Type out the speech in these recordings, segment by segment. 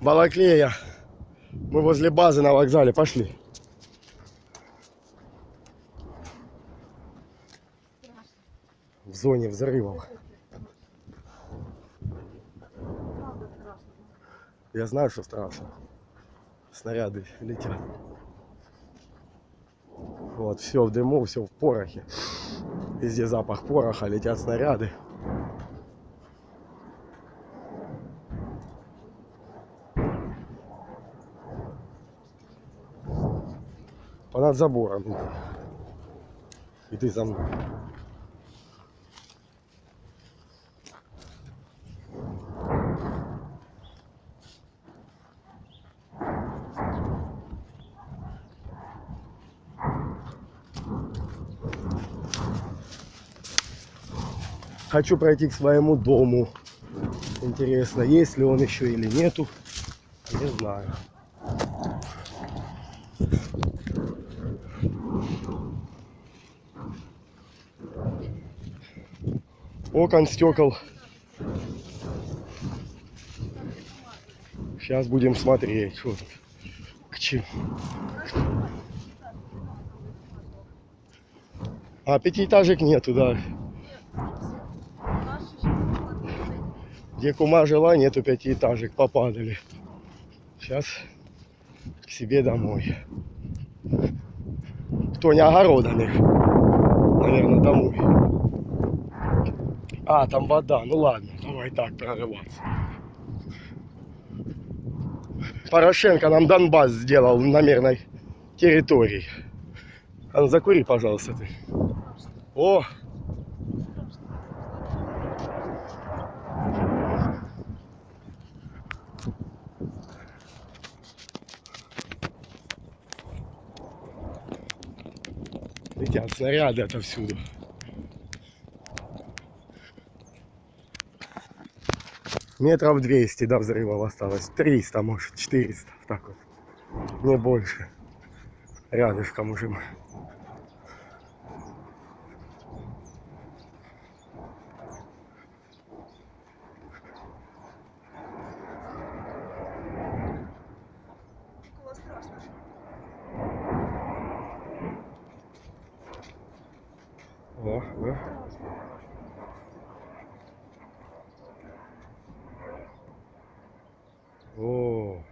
Балаклея. Мы возле базы на вокзале. Пошли. В зоне взрывов. Я знаю, что страшно. Снаряды летят. Вот, все в дыму, все в порохе. Везде запах пороха, летят снаряды. Понад забором. И ты за мной. Хочу пройти к своему дому. Интересно, есть ли он еще или нету. Не знаю. Окон, стекол. Сейчас будем смотреть, тут. К чему. А пятиэтажек нету, да. Где кума жила, нету пятиэтажек, попадали. Сейчас к себе домой. Кто не огородами, наверное, домой. А, там вода, ну ладно, давай так прорываться. Порошенко нам Донбасс сделал на мирной территории. А ну закури, пожалуйста, ты. О, Летят снаряды отовсюду. Метров 200 до взрывов осталось. 300, может, 400. Так вот. Не больше. Рядышком уже мы. Около страшно. О, да. О,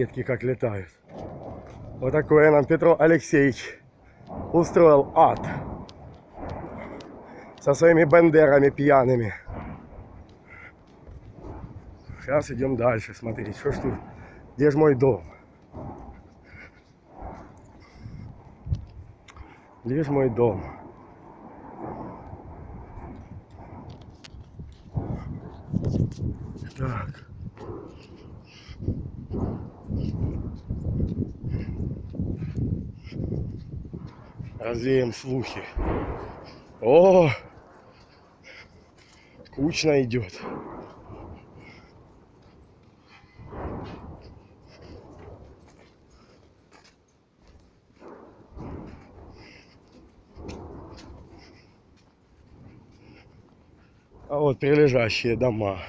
ракетки как летают. Вот такое нам Петро Алексеевич устроил ад. Со своими бендерами пьяными. Сейчас идем дальше смотреть, что ж тут, где же мой дом? Где же мой дом? Так. Развеем слухи. О! Скучно идет. А вот прилежащие дома.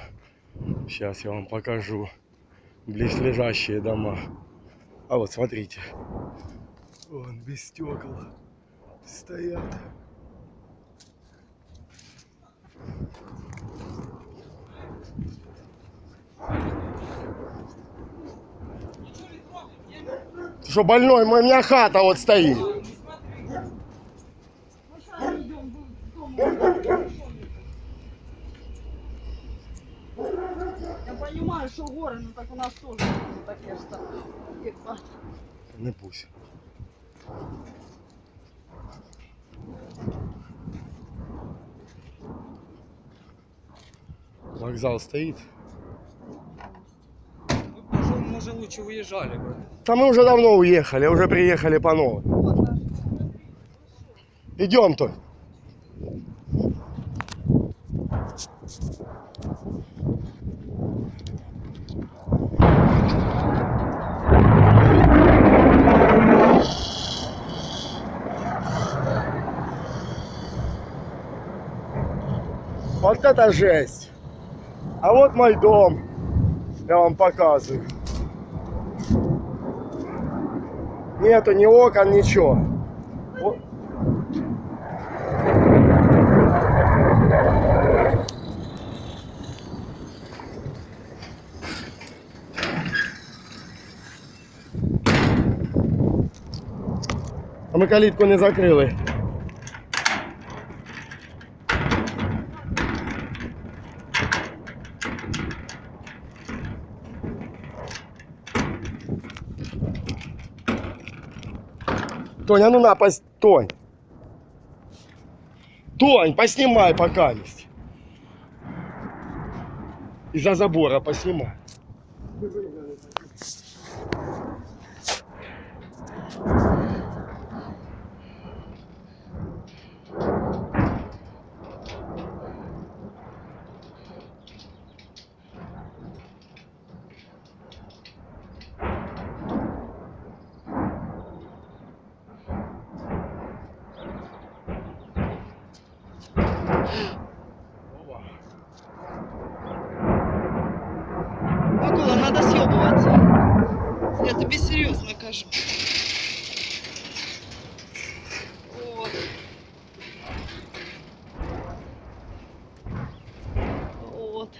Сейчас я вам покажу. Близлежащие дома. А вот смотрите. Вон без стекол стоят. Ты что, больной? У меня хата вот стоит. Я понимаю, що гори, ну так у нас теж таке ж саме. Якби. Не пусть. Вокзал стоит. Мы уже, может, лучше уезжали бы. Да мы уже давно уехали, уже приехали по новой. Идем тут. Вот это жесть. А вот мой дом. Я вам показываю. Нету ни окон, ничего. А ми калітку не закрили. Тоня, ну на, пос... Тонь. Тонь, поснимай пока есть. Из-за забора поснимай. Микола, надо съебываться. Я тебе серьезно кажу. Вот. Вот.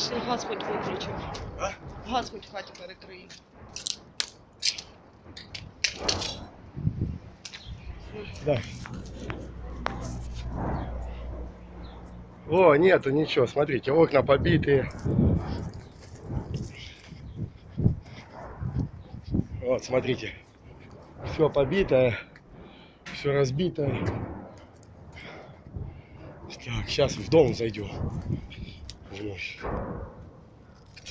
Пошли газ хоть виключимо. А? Газ хоть в хаті. Да. О, нету ничего, смотрите, окна побитые. Вот, смотрите, все побитое, все разбитое. Так, сейчас в дом зайдем. Вновь.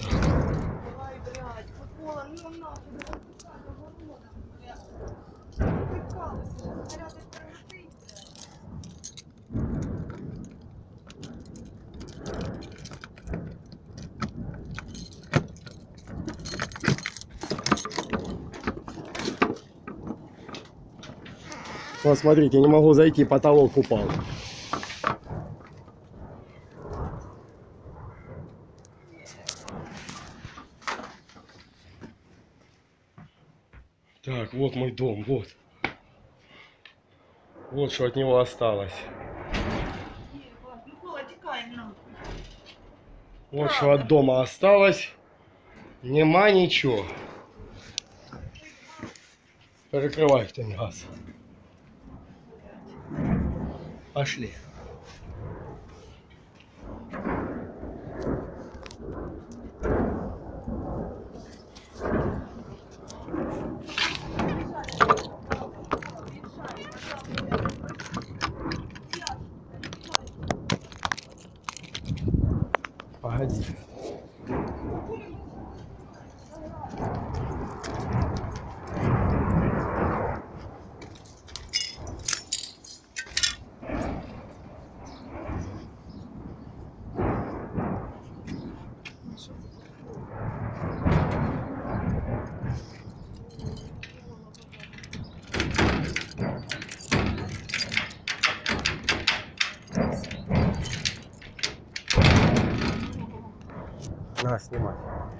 Давай, блядь, Микола, ну нахуй, блядь. Блядь. Вот, смотрите, не могу зайти, потолок упал. Так, вот мой дом, вот. Вот что от него осталось. Вот что от дома осталось. Нема ничего. Перекрывай кто газ. Пошли.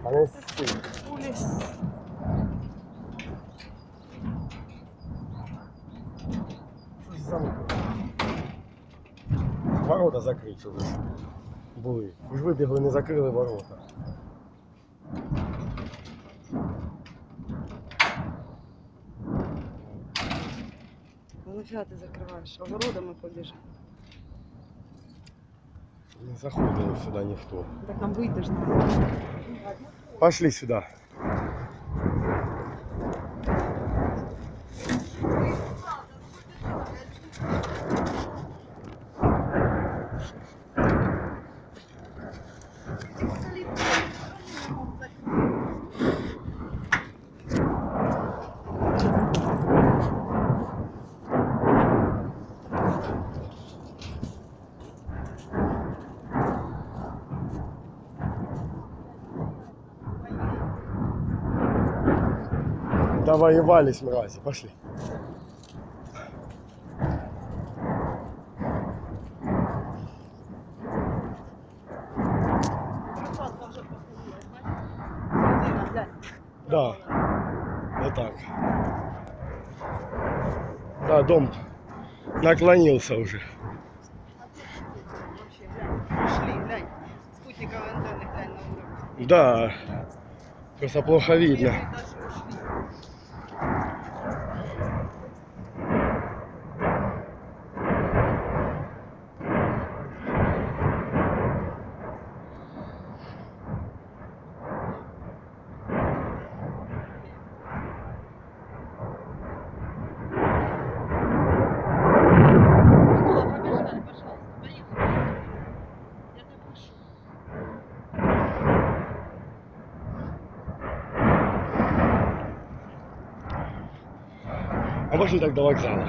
А ну, стой. Улис. Що ж замок? Ворота закриті вже були. Ви ж вибігли, не закрили ворота. Ну фіга ти закриваєш, огородами побіж. Не заходили сюди ніхто. Так нам надо. Пошли сюда. Довоевались, мрази. Пошли. Да. Вот так. Да, дом наклонился уже. Да. Просто плохо видно. Пошли так до вокзала.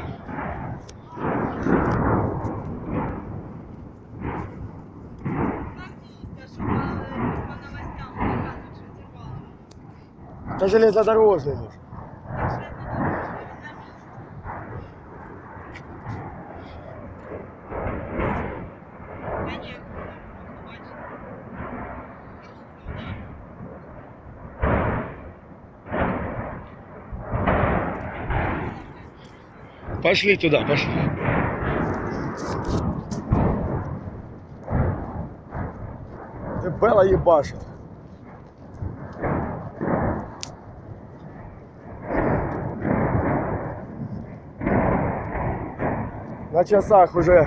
Это железнодорожный Пошли туда, пошли. Ты Белла ебашит. На часах уже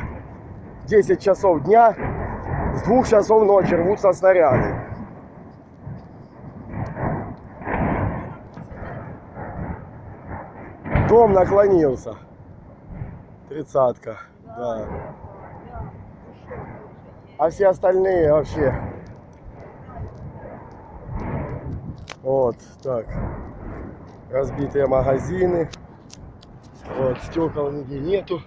10 часов дня, с двух часов ночи рвутся снаряды. Дом наклонился. Тридцатка, да. А все остальные вообще. Вот, так. Разбитые магазины. Вот, стекол нигде нету.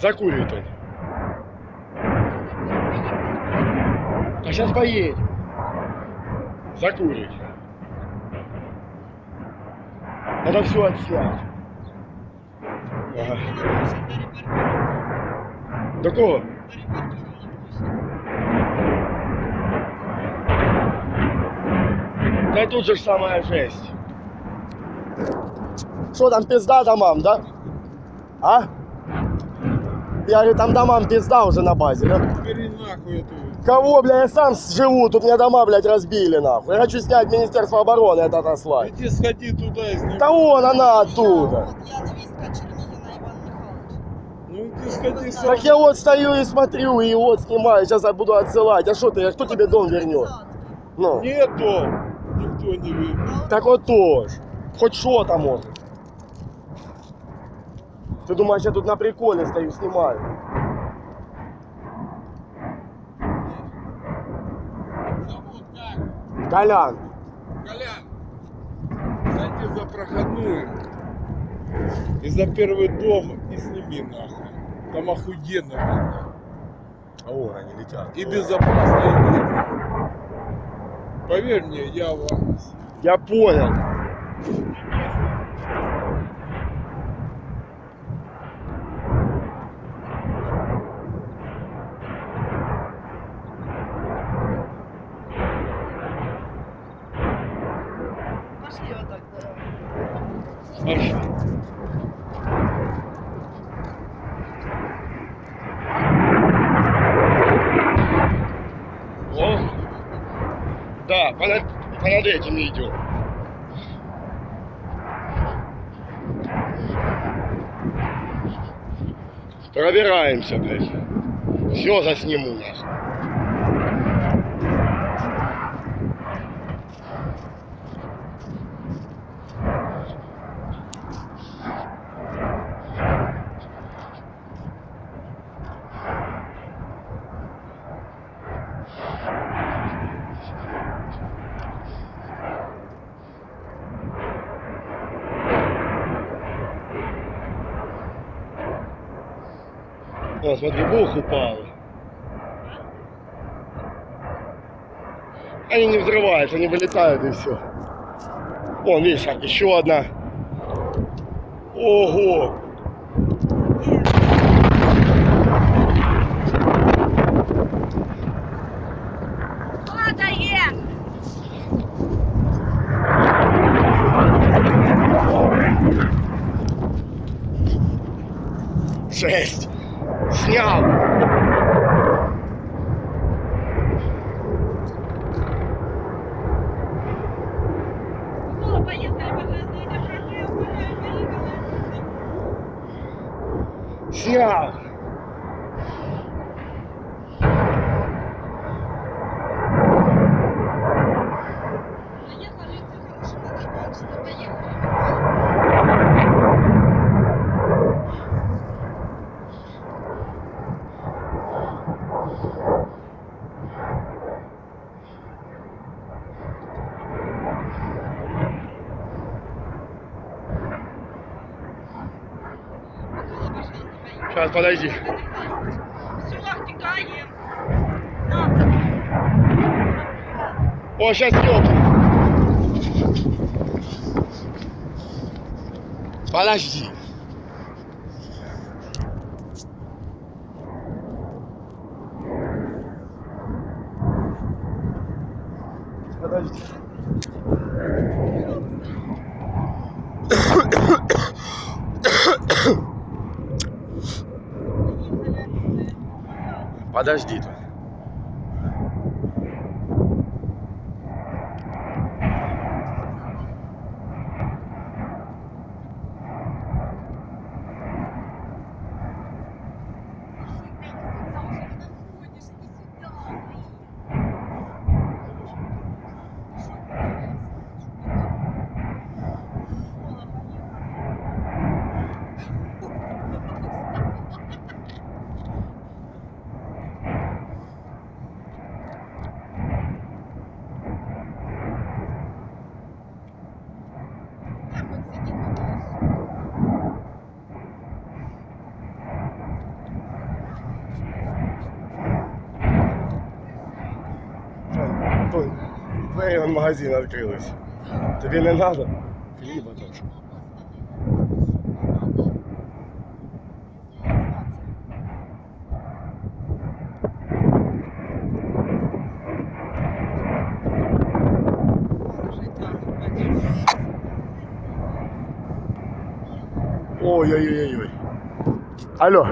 Закурит он. А сейчас поедем. Закурить. Надо все отснять. Ага. До кого? Да тут же самая жесть. Что там пизда домам, да? А? Я говорю, там домам пизда уже на базе, да? Бери нахуй эту. Кого, бля, я сам живу, тут мне дома, блядь, разбили, нахуй. Я хочу снять Министерство обороны это отослать. Иди сходи туда и снимай. Да вон она оттуда. Вот я невестка Чернигина Иван Михайлович. Ну иди сходи сам. Так я вот стою и смотрю, и вот снимаю, сейчас я буду отсылать. А что ты, а кто тебе дом вернет? Ну, Нету. Никто не видит. так вот тоже. Хоть что-то может. Ты думаешь, я тут на приколе стою, снимаю? Зовут как? Колян, Колян. Зайди за проходную. И за первый дом и сними нахуй. Там охуенно видно. а вон они летят. И безопасно. и видно. Поверь мне, я вам. Я понял. Увидимся, блядь. Все засниму, нахуй. О, смотри, бух упал. Они не взрываются, они вылетают и все. Вон, видишь, еще одна. Ого! 是啊 Сейчас, подожди. Все, втікаємо. На. О, сейчас ёб. Подожди. Подожди. Подожди тут. двері вон магазин відкрились. Тобі не треба? Хліба тут. Ой-ой-ой-ой. Алло.